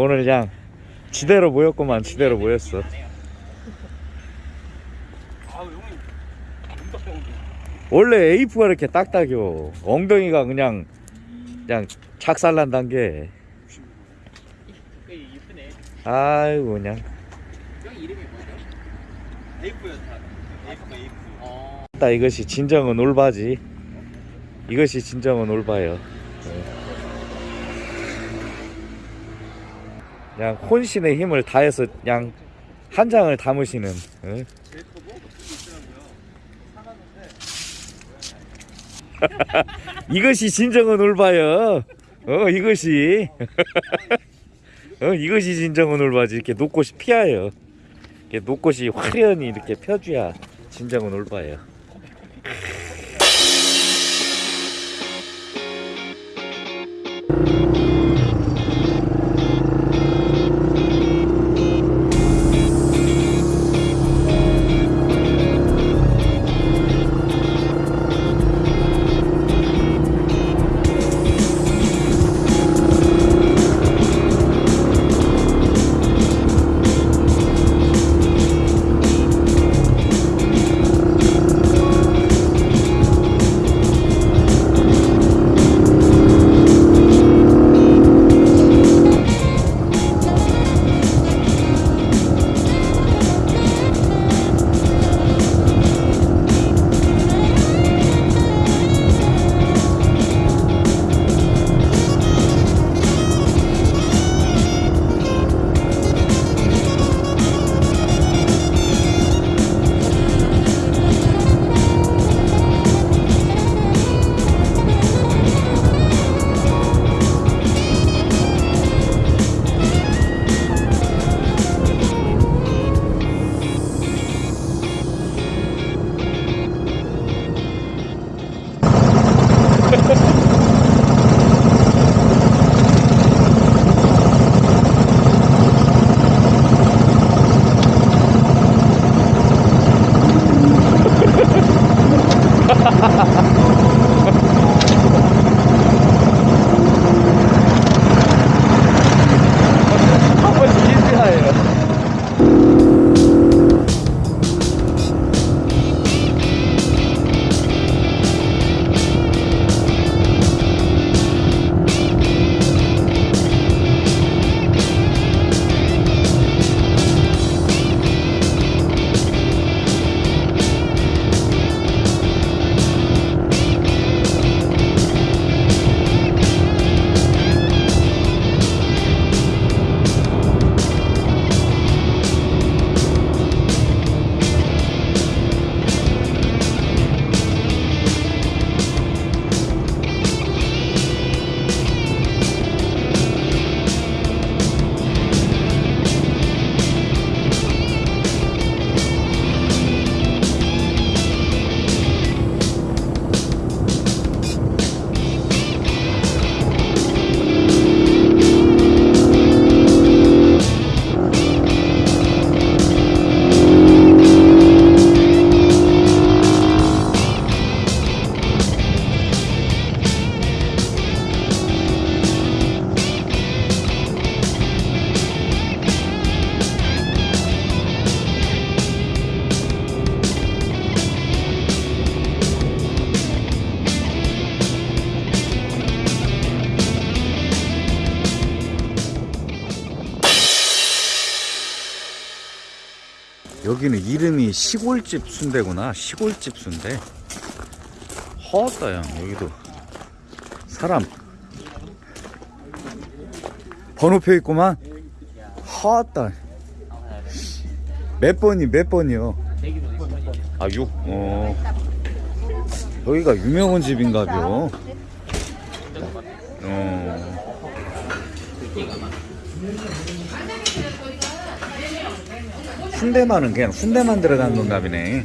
오늘 그냥 지대로 모였구만 지대로 모였어. 원래 에이프가 이렇게 딱딱이요 엉덩이가 그냥 그냥 착살난 단계. 아이고 그냥. 딱 이것이 진정한 올바지. 이것이 진정한 올바요 그냥 혼신의 힘을 다해서 그냥 한 장을 담으시는 예? 이것이 진정한 올바요. 어 이것이. 어 이것이 진정한 올바지. 이렇게 녹꽃이 피어요. 이렇게 녹꽃이 화려히 이렇게 펴줘야 진정한 올바예요 여기는 이름이 시골집 순대구나. 시골집 순대. 허었다야 여기도. 사람. 번호표 있구만. 허었다. 몇 번이 몇 번이요? 아 6? 어. 여기가 유명한 집인가벼 순대만은 그냥 순대만 들어간 보네.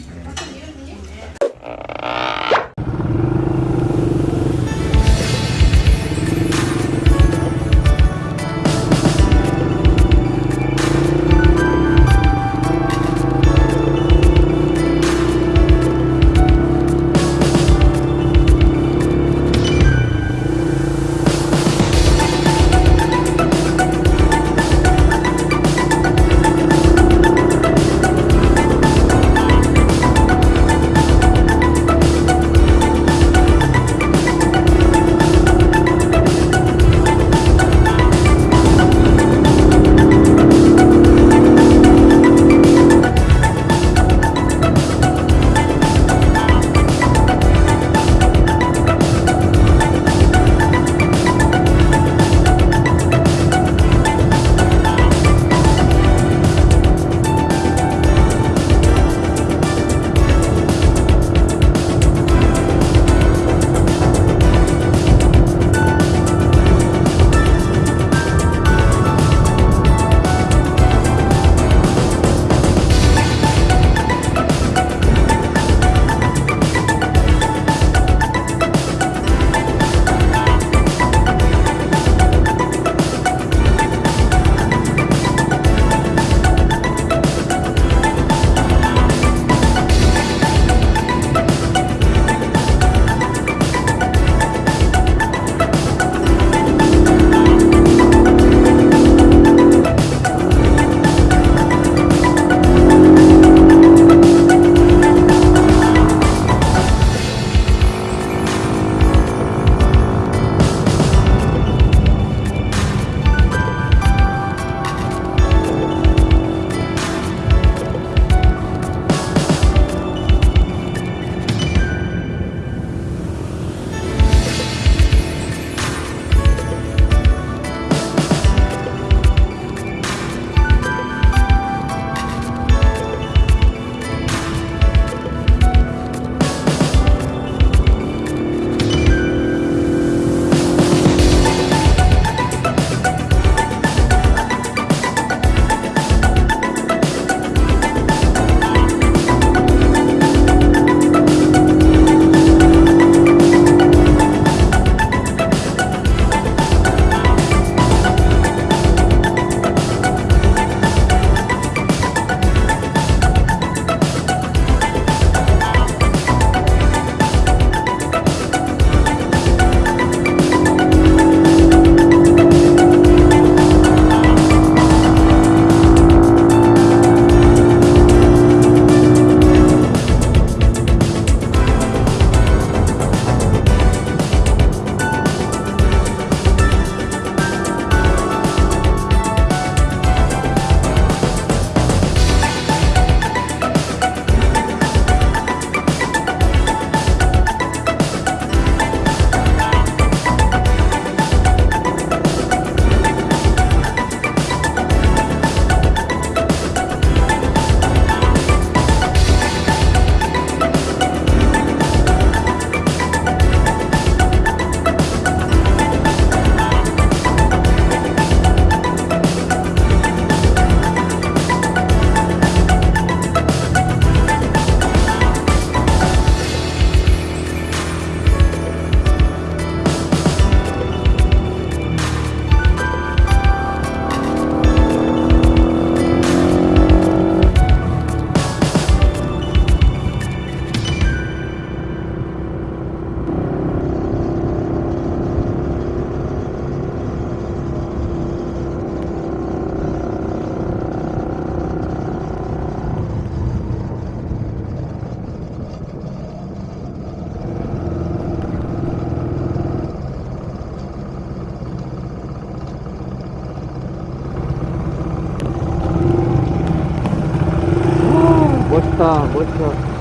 멋있다 멋있다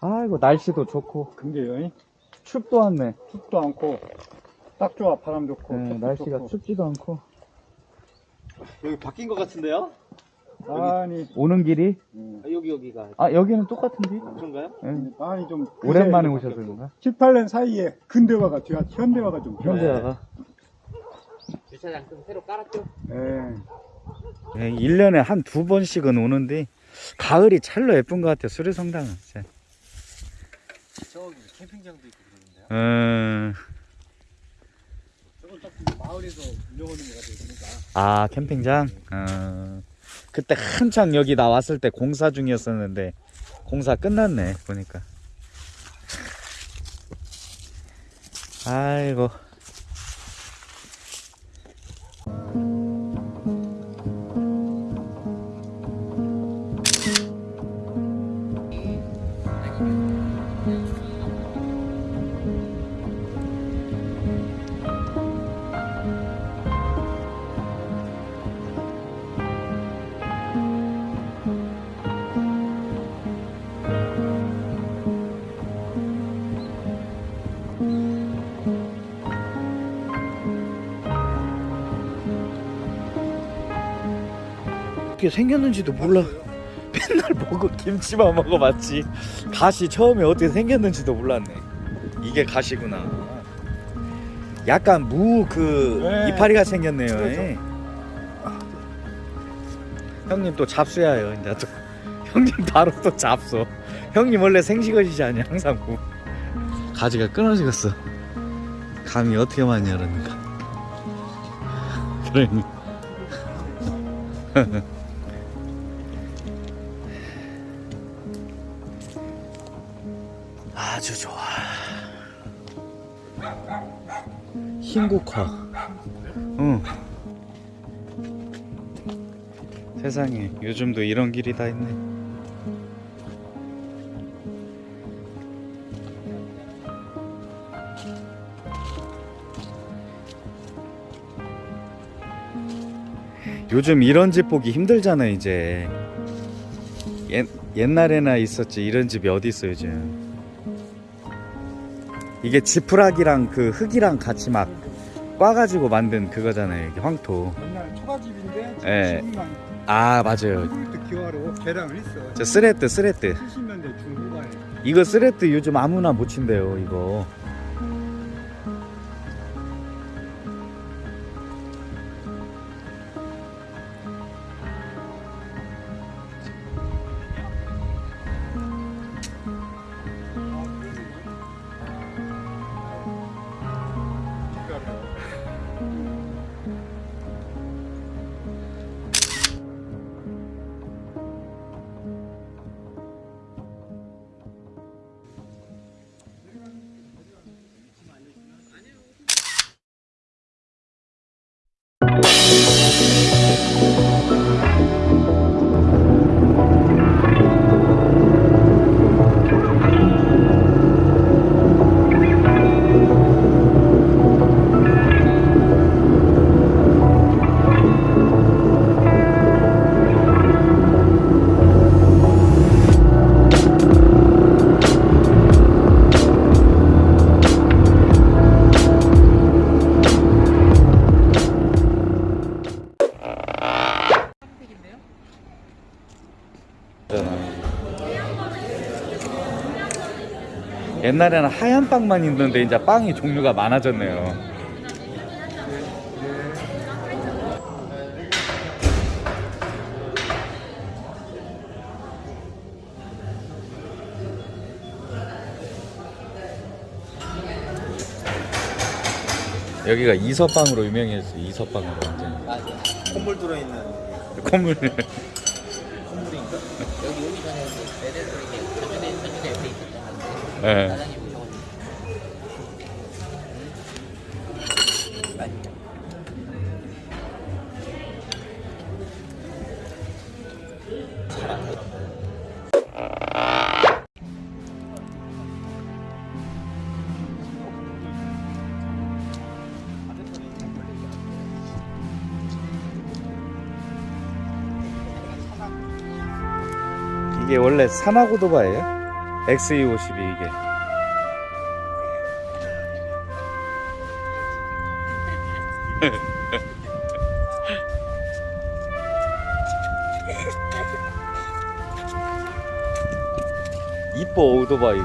아이고, 날씨도 좋고, 근데요, 춥도 않네. 춥도 않고, 딱 좋아, 바람 좋고. 네, 날씨가 좋고. 춥지도 않고. 여기 바뀐 것 같은데요? 아니, 오는 길이? 음, 아, 여기 여기가 아, 여기는 똑같은데? 그런가요? 예. 아니 좀. 오랜만에 오셔서 그런가? 7, 8년 사이에 근대화가 돼가 현대화가 좀. 현대화가. 주차장 좀 새로 깔았죠? 예. 예, 1년에 한 두 번씩은 오는데, 가을이 찰로 예쁜 것 같아요, 수리성당은. 저기 캠핑장도 있고 그러는데요? 음, 저건 딱 마을에서 운영하는 거 같아요, 그러니까. 아, 캠핑장? 어, 그때 한창 여기 나왔을 때 공사 중이었었는데, 공사 끝났네, 보니까. 아이고. 생겼는지도 몰라. 먹어 김치만 먹어봤지. 가시 처음에 어떻게 생겼는지도 몰랐네. 이게 가시구나. 약간 무그 네. 이파리가 생겼네요. 그렇죠. 예. 형님 또 잡수야요. 이제 또 형님 바로 또 잡수. 형님 원래 생식어지지 않냐 항상 무. 가지가 끊어지겠어. 감이 어떻게 많이 열었는가. 그러니. 아주 좋아. 흰국화. 응. 세상에 요즘도 이런 길이 다 있네. 요즘 이런 집 보기 힘들잖아 이제. 옛, 옛날에나 있었지 이런 집이 어디 있어 요즘. 이게 지푸라기랑 그 흙이랑 같이 막 꽈가지고 만든 그거잖아요. 이게 황토. 옛날 초가집인데, 예. 지금만 아 맞아요. 기와로 개량을 했어. 저 스레트 스레트. 70년대 중후반에. 이거 스레트 요즘 아무나 못 친대요. 이거. 옛날에는 하얀 빵만 있는데 이제 빵이 종류가 많아졌네요. 여기가 이서빵으로 유명해졌어. 이서빵으로 완전. 맞아. 콧물 들어있는 콧물. 콧물인가? 여기 오기 전에 애들 이게 자주내 있는 오셔가지고. 이게 원래 산하고도바예요? XE52 이게. 이뻐 오토바이고.